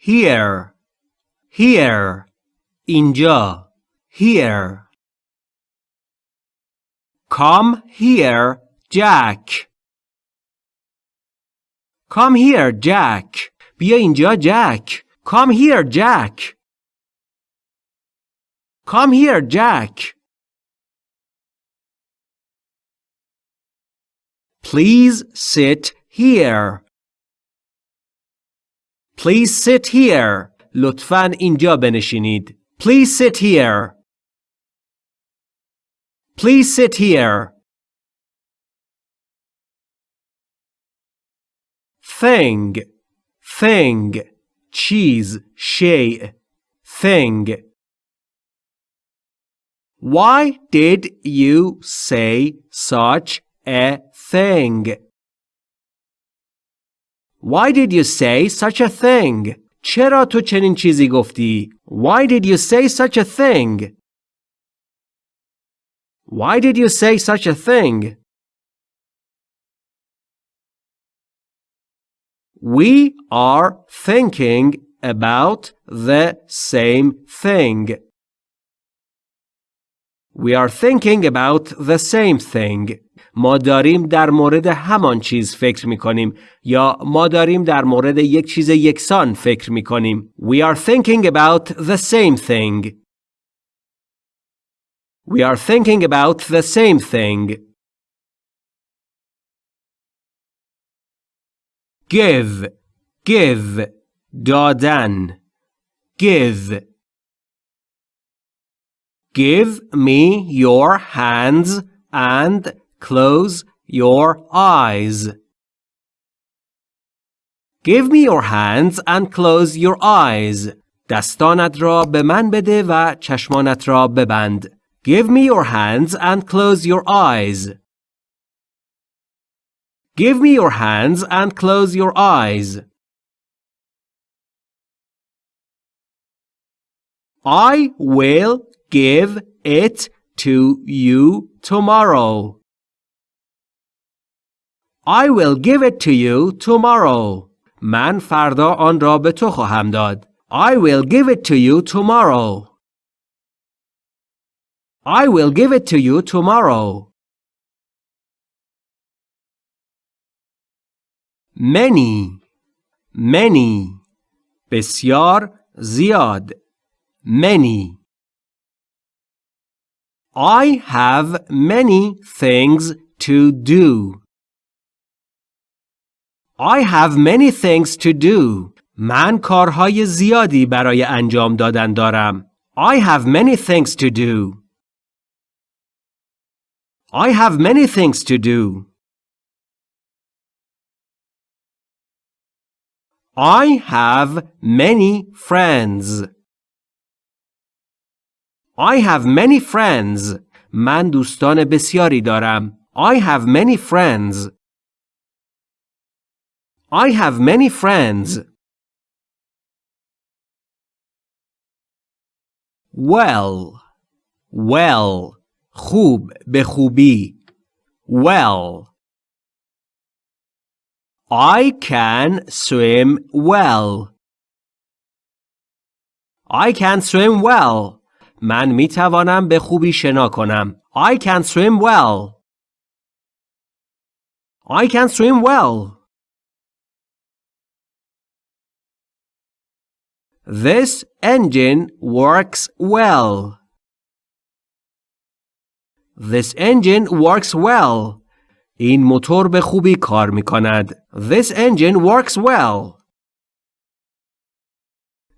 here here اینجا here come here Jack come here Jack بیا اینجا جک come here Jack come here Jack Please sit here. Please sit here. لطفاً اینجا بنشینید. Please sit here. Please sit here. Thing. Thing. چیز. شیء. Thing. Why did you say such a thing? Why did you say such a thing? چرا تو چنین چیزی گفتی؟ Why did you say such a thing? Why did you say such a thing? We are thinking about the same thing. We are thinking about the same thing. ما داریم در مورد همان چیز فکر می کنیم یا ما داریم در مورد یک چیز یکسان فکر می کنیم. We are thinking about the same thing. We are thinking about the same thing. Give, give, دادن. Give. Give me your hands and close your eyes. Give me your hands and close your eyes. دستانت را به من بده و چشمانت را ببند. Give me your hands and close your eyes. Give me your hands and close your eyes. I will give it to you tomorrow. I will give it to you tomorrow. من فردا آن را به تو خواهم داد. I will give it to you tomorrow. I will give it to you tomorrow. Many, many, بسیار زیاد. Many. I have many things to do. I have many things to do. من کارهای زیادی برای انجام دادن دارم. I have many things to do. I have many things to do. I have many friends. I have many friends. من دوستان بسیاری دارم. I have many friends. I have many friends. Well. Well. خوب به خوبی. Well. I can swim well. I can swim well. من می توانم به خوبی شنا کنم. I can swim well. I can swim well. This engine works well. This engine works well. این موتور به خوبی کار می کند. This engine works well.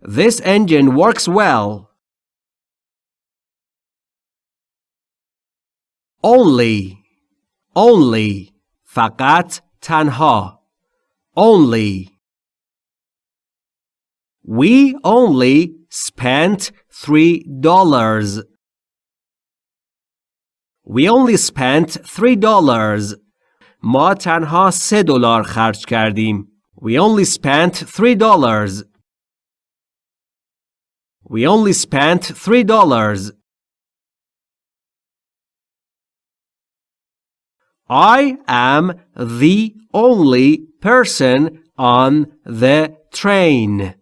This engine works well. Only. Only. فقط تنها. Only. We only spent three dollars. We only spent three dollars. ما تنها سه دلار خرج کردیم. We only spent three dollars. We only spent three dollars. I am the only person on the train.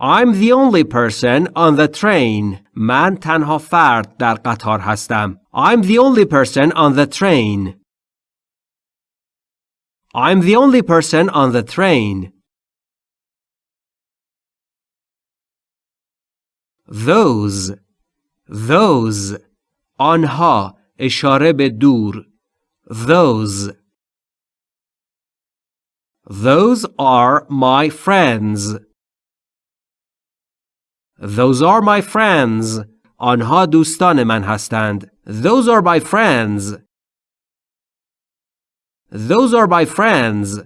I'm the only person on the train. من تنها فرد در قطار هستم. I'm the only person on the train. I'm the only person on the train. Those Those آنها اشاره به دور Those Those are my friends. Those are my friends. آنها دوستان من هستند. Those are my friends. Those are my friends.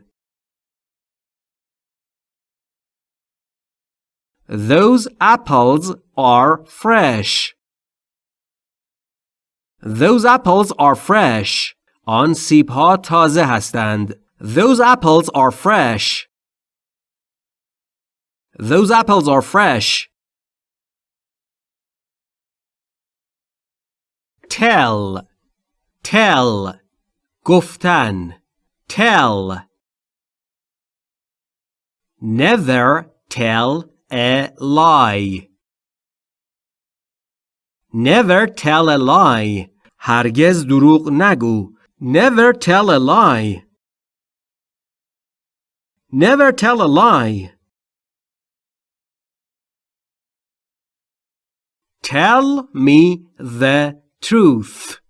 Those apples are fresh. Those apples are fresh. آن سیب ها تازه هستند. Those apples are fresh. Those apples are fresh. tell tell گفتن tell never tell a lie never tell a lie هرگز دروغ نگو never tell a lie never tell a lie tell me the truth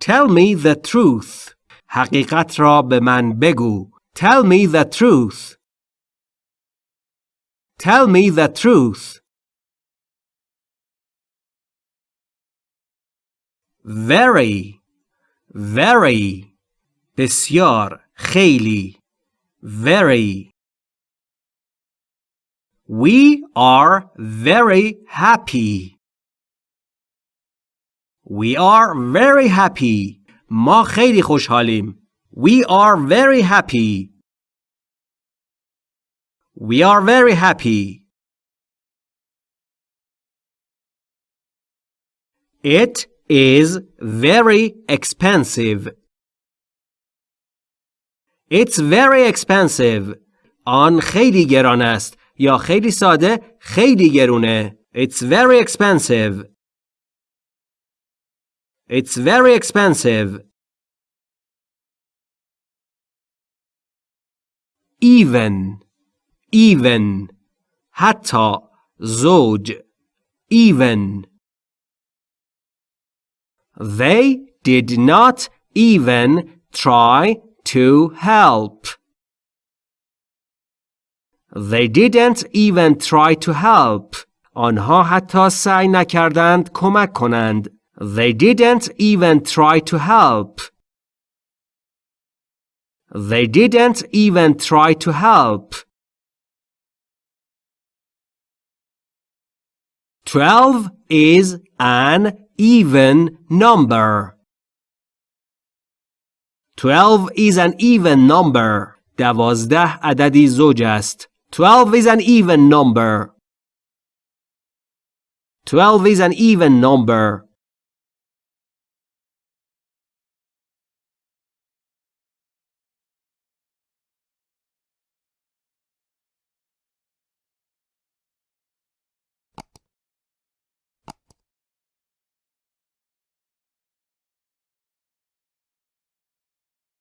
Tell me the truth حقیقت را به من بگو Tell me the truth Tell me the truth Very Very بسیار خیلی Very We are very happy We are very happy. ما خیلی خوشحالیم. We are very happy. We are very happy. It is very expensive. It's very expensive. آن خیلی گران است یا خیلی ساده خیلی گرونه. It's very expensive. It's very expensive. Even even حتی زوج even They did not even try to help. They didn't even try to help. آنها حتی سعی نکردند کمک کنند. They didn't even try to help. They didn't even try to help. Twelve is an even number. Twelve is an even number. دوازده عددی زوج است. Twelve is an even number. Twelve is an even number.